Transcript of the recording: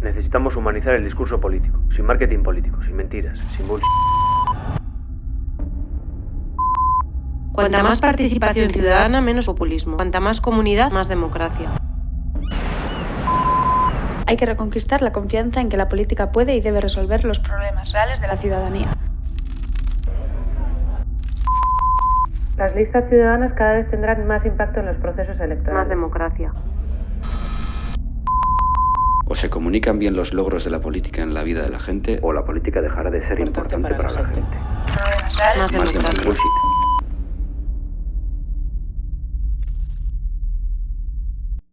Necesitamos humanizar el discurso político, sin marketing político, sin mentiras, sin bullshit. Cuanta más participación ciudadana, menos populismo. Cuanta más comunidad, más democracia. Hay que reconquistar la confianza en que la política puede y debe resolver los problemas reales de la ciudadanía. Las listas ciudadanas cada vez tendrán más impacto en los procesos electorales. Más democracia. Se comunican bien los logros de la política en la vida de la gente, O la política dejará de ser importante para la gente. Más más democracia. bullshit.